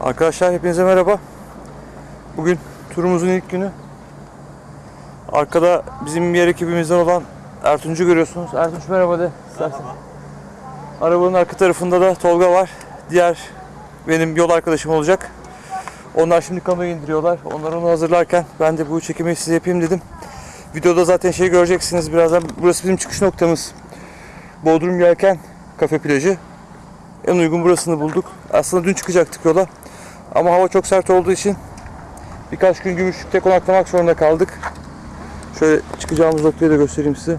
Arkadaşlar hepinize merhaba. Bugün turumuzun ilk günü. Arkada bizim yer ekibimizden olan Ertunç'u görüyorsunuz. Ertunç merhaba de. istersen. Arabanın arka tarafında da Tolga var. Diğer benim yol arkadaşım olacak. Onlar şimdi kamerayı indiriyorlar. Onlar onu hazırlarken ben de bu çekimi size yapayım dedim. Videoda zaten şey göreceksiniz birazdan. Burası bizim çıkış noktamız. Bodrum Yelken Kafe Plajı. En uygun burasını bulduk. Aslında dün çıkacaktık yola. Ama hava çok sert olduğu için birkaç gün Gümüşlük'te konaklamak zorunda kaldık. Şöyle çıkacağımız noktayı da göstereyim size.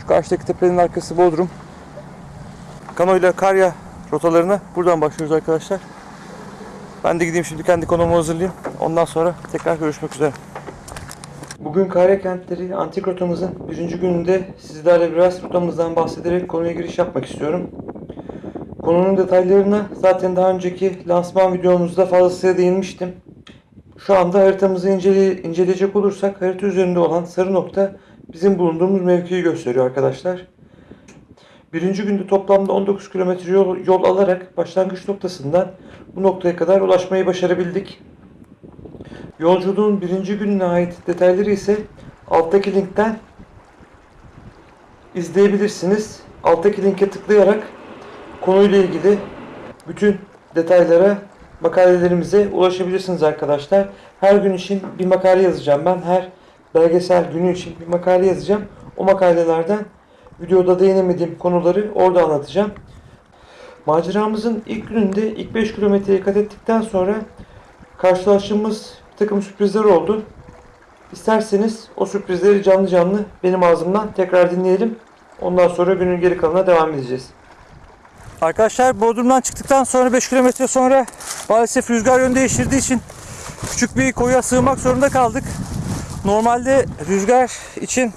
Şu karşıdaki tepenin arkası Bodrum. Kano ile Karya rotalarına buradan başlıyoruz arkadaşlar. Ben de gideyim şimdi kendi konumu hazırlayayım. Ondan sonra tekrar görüşmek üzere. Bugün Karya Kentleri antik rotamızın birinci gününde sizlerle biraz rotamızdan bahsederek konuya giriş yapmak istiyorum. Konunun detaylarına zaten daha önceki lansman videomuzda fazlasıyla değinmiştim. Şu anda haritamızı incele- inceleyecek olursak harita üzerinde olan sarı nokta bizim bulunduğumuz mevkiyi gösteriyor arkadaşlar. Birinci günde toplamda 19 kilometre yol, yol alarak başlangıç noktasından bu noktaya kadar ulaşmayı başarabildik. Yolculuğun birinci gününe ait detayları ise alttaki linkten izleyebilirsiniz. Alttaki linke tıklayarak konuyla ilgili bütün detaylara makalelerimize ulaşabilirsiniz arkadaşlar. Her gün için bir makale yazacağım ben. Her belgesel günü için bir makale yazacağım. O makalelerden videoda değinemediğim konuları orada anlatacağım. Maceramızın ilk gününde ilk 5 kilometreyi kat ettikten sonra karşılaştığımız bir takım sürprizler oldu. İsterseniz o sürprizleri canlı canlı benim ağzımdan tekrar dinleyelim. Ondan sonra günün geri kalanına devam edeceğiz. Arkadaşlar Bodrum'dan çıktıktan sonra 5 kilometre sonra maalesef rüzgar yön değiştirdiği için küçük bir koya sığmak zorunda kaldık. Normalde rüzgar için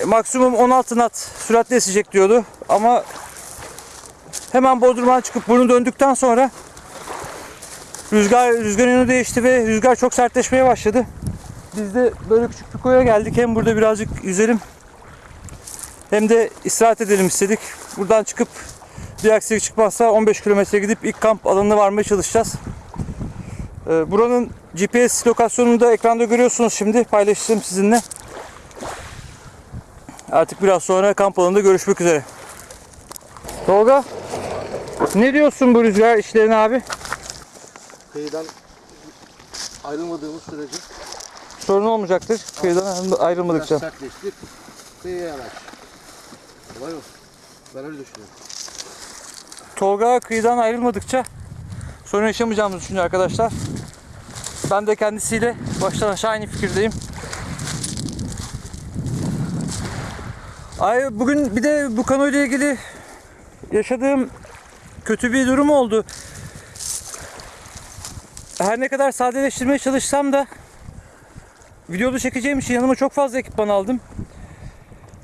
e, maksimum 16 knot süratle esecek diyordu ama hemen Bodrum'dan çıkıp bunu döndükten sonra rüzgar rüzgar yönü değişti ve rüzgar çok sertleşmeye başladı. Biz de böyle küçük bir koya geldik. Hem burada birazcık yüzelim hem de istirahat edelim istedik. Buradan çıkıp bir aksilik çıkmazsa 15 kilometre gidip ilk kamp alanına varmaya çalışacağız. Ee, buranın GPS lokasyonunu da ekranda görüyorsunuz şimdi. Paylaşacağım sizinle. Artık biraz sonra kamp alanında görüşmek üzere. Tolga, ne diyorsun bu rüzgar işlerine abi? Kıyıdan ayrılmadığımız sürece Sorun olmayacaktır. Kıyıdan ayrılmadıkça. biraz sertleştik. Kıyıya yanaş. Kolay olsun. Ben öyle düşünüyorum. Tolga kıyıdan ayrılmadıkça sorun yaşamayacağımızı düşünüyor arkadaşlar. Ben de kendisiyle baştan aşağı aynı fikirdeyim. Ay bugün bir de bu konuyla ilgili yaşadığım kötü bir durum oldu. Her ne kadar sadeleştirmeye çalışsam da videoda çekeceğim için yanıma çok fazla ekipman aldım.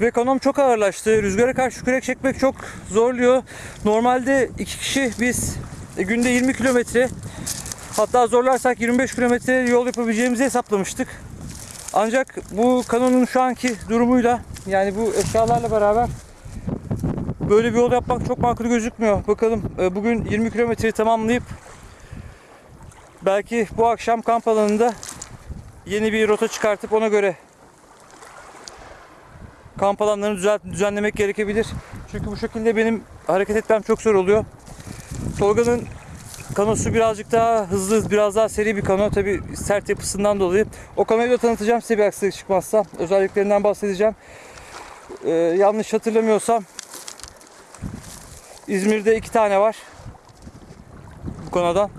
Ve kanom çok ağırlaştı. Rüzgara karşı kürek çekmek çok zorluyor. Normalde iki kişi biz e, günde 20 kilometre hatta zorlarsak 25 kilometre yol yapabileceğimizi hesaplamıştık. Ancak bu kanonun şu anki durumuyla yani bu eşyalarla beraber böyle bir yol yapmak çok makul gözükmüyor. Bakalım e, bugün 20 kilometreyi tamamlayıp belki bu akşam kamp alanında yeni bir rota çıkartıp ona göre kamp alanlarını düzenlemek gerekebilir. Çünkü bu şekilde benim hareket etmem çok zor oluyor. Tolga'nın kanosu birazcık daha hızlı, biraz daha seri bir kano. Tabi sert yapısından dolayı. O kanoyu da tanıtacağım size bir aksilik çıkmazsa. Özelliklerinden bahsedeceğim. Ee, yanlış hatırlamıyorsam İzmir'de iki tane var. Bu konudan.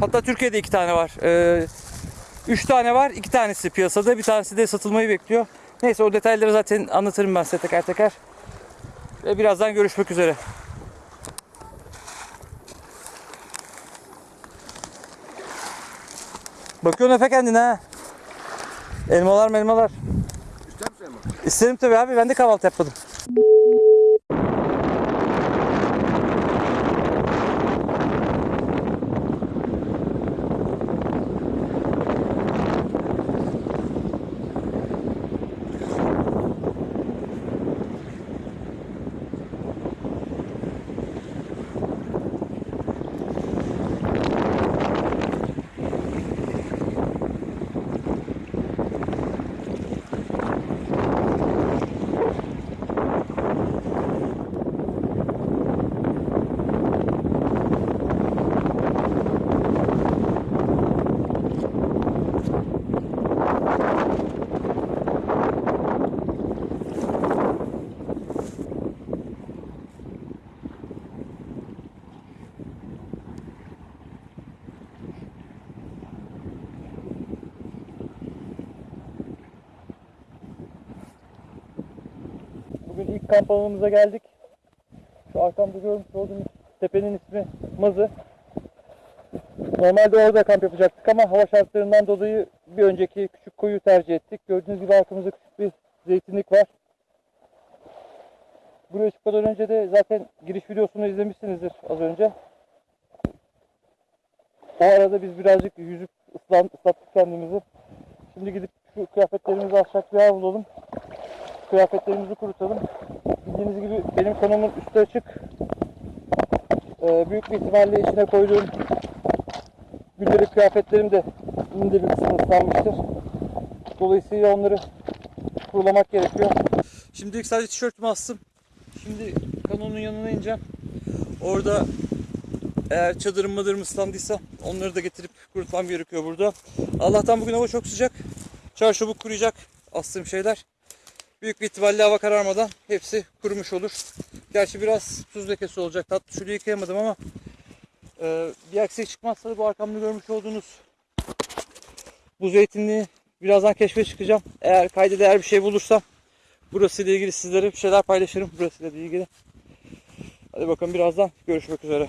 Hatta Türkiye'de iki tane var. Ee, üç tane var. iki tanesi piyasada. Bir tanesi de satılmayı bekliyor. Neyse o detayları zaten anlatırım ben size teker teker. Ve birazdan görüşmek üzere. Bakıyorsun Efe kendine ha. Elmalar melmalar. İster misin Emma? İsterim tabii abi ben de kahvaltı yapmadım. ilk kamp alanımıza geldik. Şu arkamda görmüş olduğunuz tepenin ismi Mazı. Normalde orada kamp yapacaktık ama hava şartlarından dolayı bir önceki küçük koyu tercih ettik. Gördüğünüz gibi arkamızda küçük bir zeytinlik var. Buraya çıkmadan önce de zaten giriş videosunu izlemişsinizdir az önce. O arada biz birazcık yüzüp ıslattık kendimizi. Şimdi gidip şu kıyafetlerimizi alacak bir yer bulalım. Kıyafetlerimizi kurutalım. Bildiğiniz gibi benim konumun üstü açık. Ee, büyük bir ihtimalle içine koyduğum gündelik kıyafetlerim de indi bir kısmı ıslanmıştır. Dolayısıyla onları kurulamak gerekiyor. Şimdilik sadece tişörtümü astım. Şimdi kanonun yanına ineceğim. Orada eğer çadırım madırım ıslandıysa onları da getirip kurutmam gerekiyor burada. Allah'tan bugün hava çok sıcak. Çarşabuk kuruyacak astığım şeyler. Büyük bir ihtimalle hava kararmadan hepsi kurumuş olur. Gerçi biraz tuz lekesi olacak. Tatlı suyla yıkayamadım ama e, bir aksilik çıkmazsa da bu arkamda görmüş olduğunuz bu zeytinliği birazdan keşfe çıkacağım. Eğer kayda değer bir şey bulursam burası ile ilgili sizlere bir şeyler paylaşırım. Burası ile ilgili. Hadi bakalım birazdan görüşmek üzere.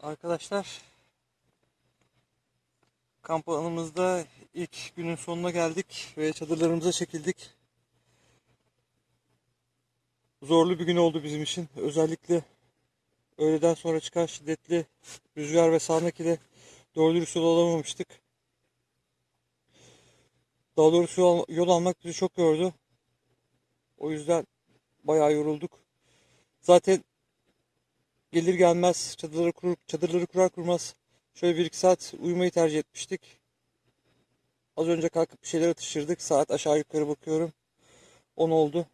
Arkadaşlar kamp alanımızda ilk günün sonuna geldik ve çadırlarımıza çekildik. Zorlu bir gün oldu bizim için. Özellikle öğleden sonra çıkan şiddetli rüzgar ve sağanak ile doğru dürüst yol alamamıştık. Daha doğrusu yol, yol almak bizi çok yordu. O yüzden bayağı yorulduk. Zaten gelir gelmez çadırları kurur, çadırları kurar kurmaz şöyle bir iki saat uyumayı tercih etmiştik. Az önce kalkıp bir şeyler atıştırdık. Saat aşağı yukarı bakıyorum. 10 oldu.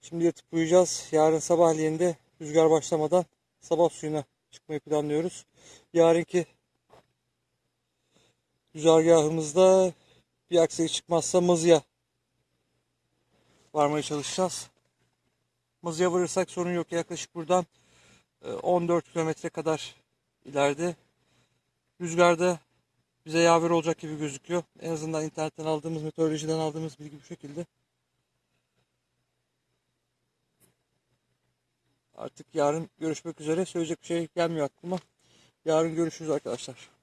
Şimdi yatıp uyuyacağız. Yarın sabahleyin de rüzgar başlamadan sabah suyuna çıkmayı planlıyoruz. Yarınki güzergahımızda bir aksilik çıkmazsa Mazı'ya varmaya çalışacağız. Mazı'ya varırsak sorun yok. Yaklaşık buradan e, 14 kilometre kadar ileride. Rüzgarda bize yaver olacak gibi gözüküyor. En azından internetten aldığımız, meteorolojiden aldığımız bilgi bu şekilde. Artık yarın görüşmek üzere. Söyleyecek bir şey gelmiyor aklıma. Yarın görüşürüz arkadaşlar.